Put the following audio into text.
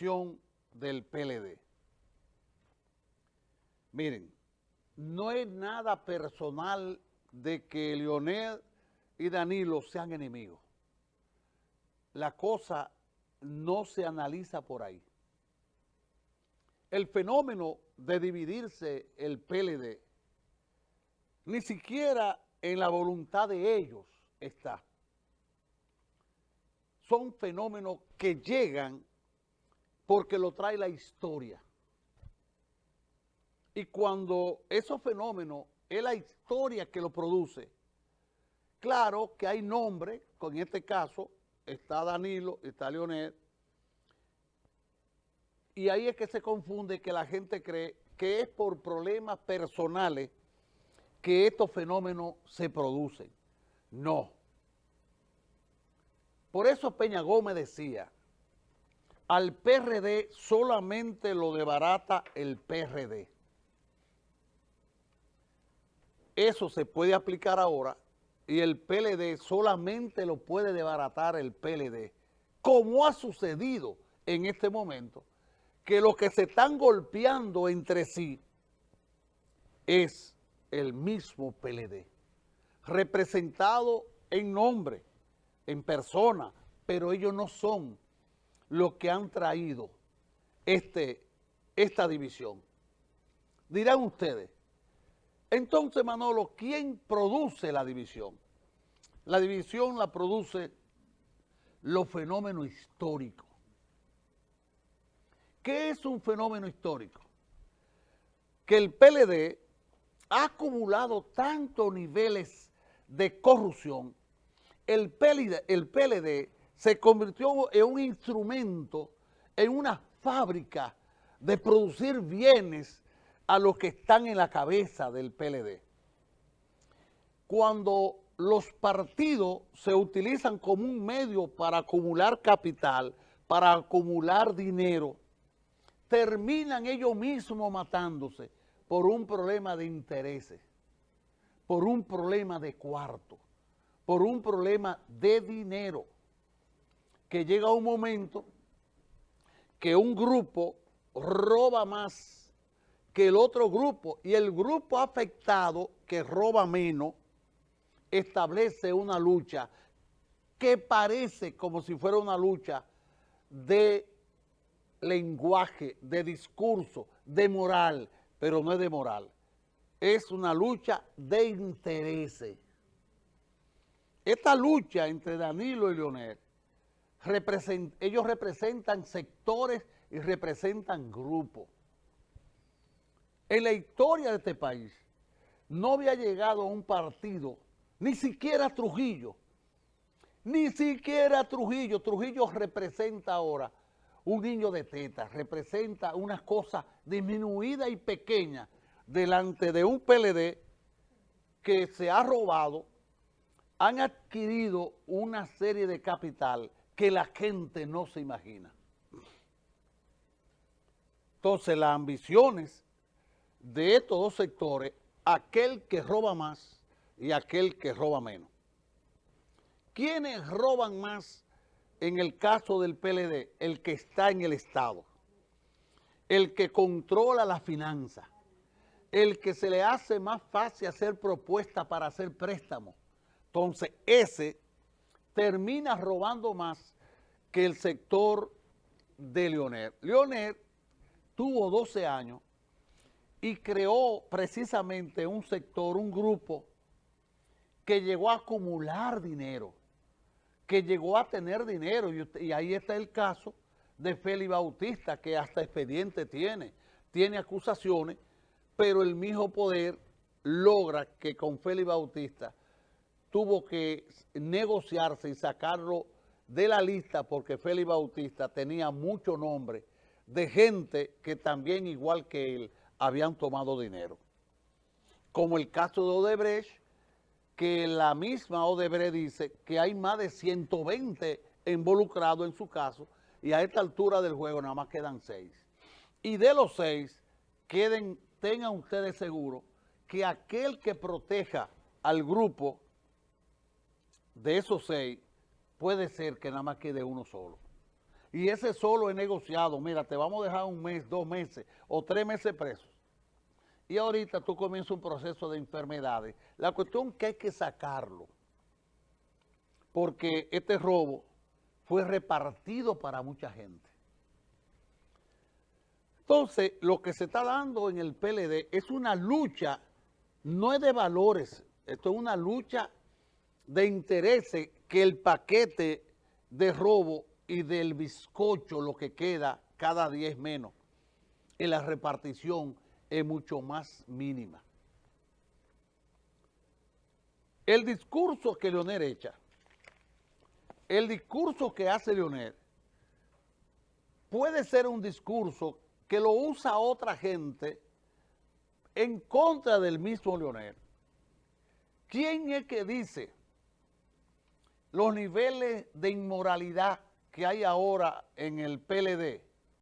del PLD. Miren, no es nada personal de que Leonel y Danilo sean enemigos. La cosa no se analiza por ahí. El fenómeno de dividirse el PLD, ni siquiera en la voluntad de ellos está. Son fenómenos que llegan porque lo trae la historia. Y cuando esos fenómenos es la historia que lo produce, claro que hay nombres, con este caso está Danilo, está Leonel, y ahí es que se confunde que la gente cree que es por problemas personales que estos fenómenos se producen. No. Por eso Peña Gómez decía, al PRD solamente lo debarata el PRD. Eso se puede aplicar ahora y el PLD solamente lo puede desbaratar el PLD, como ha sucedido en este momento que los que se están golpeando entre sí es el mismo PLD, representado en nombre, en persona, pero ellos no son los que han traído este, esta división. Dirán ustedes, entonces Manolo, ¿quién produce la división? La división la produce los fenómenos históricos ¿Qué es un fenómeno histórico? Que el PLD ha acumulado tantos niveles de corrupción, el el PLD se convirtió en un instrumento, en una fábrica de producir bienes a los que están en la cabeza del PLD. Cuando los partidos se utilizan como un medio para acumular capital, para acumular dinero, terminan ellos mismos matándose por un problema de intereses, por un problema de cuarto, por un problema de dinero, que llega un momento que un grupo roba más que el otro grupo y el grupo afectado que roba menos establece una lucha que parece como si fuera una lucha de lenguaje, de discurso, de moral, pero no es de moral. Es una lucha de intereses. Esta lucha entre Danilo y Leonel, ellos representan sectores y representan grupos. En la historia de este país no había llegado a un partido, ni siquiera Trujillo, ni siquiera Trujillo. Trujillo representa ahora un niño de teta representa una cosa disminuida y pequeña delante de un PLD que se ha robado, han adquirido una serie de capital que la gente no se imagina. Entonces las ambiciones de estos dos sectores, aquel que roba más y aquel que roba menos. ¿Quiénes roban más en el caso del PLD, el que está en el Estado, el que controla la finanza, el que se le hace más fácil hacer propuestas para hacer préstamos. Entonces, ese termina robando más que el sector de Leonel. Leonel tuvo 12 años y creó precisamente un sector, un grupo que llegó a acumular dinero que llegó a tener dinero, y, ahí está el caso de Félix Bautista, que hasta expediente tiene, tiene acusaciones, pero el mismo poder logra que con Félix Bautista tuvo que negociarse y sacarlo de la lista porque Félix Bautista tenía mucho nombre de gente que también, igual que él, habían tomado dinero. Como el caso de Odebrecht, que la misma Odebrecht dice que hay más de 120 involucrados en su caso y a esta altura del juego nada más quedan seis. Y de los seis, queden, tengan ustedes seguro que aquel que proteja al grupo de esos seis puede ser que nada más quede uno solo. y ese solo es negociado, mira, te vamos a dejar un mes, dos meses o tres meses presos. Y ahorita tú comienzas un proceso de enfermedades. La cuestión que hay que sacarlo, porque este robo fue repartido para mucha gente. Entonces, lo que se está dando en el PLD es una lucha, no es de valores, esto es una lucha de intereses que el paquete de robo y del bizcocho, lo que queda cada día es menos. En la repartición es mucho más mínima. El discurso que Leonel echa, el discurso que hace Leonel, puede ser un discurso que lo usa otra gente en contra del mismo Leonel. ¿Quién es que dice los niveles de inmoralidad que hay ahora en el PLD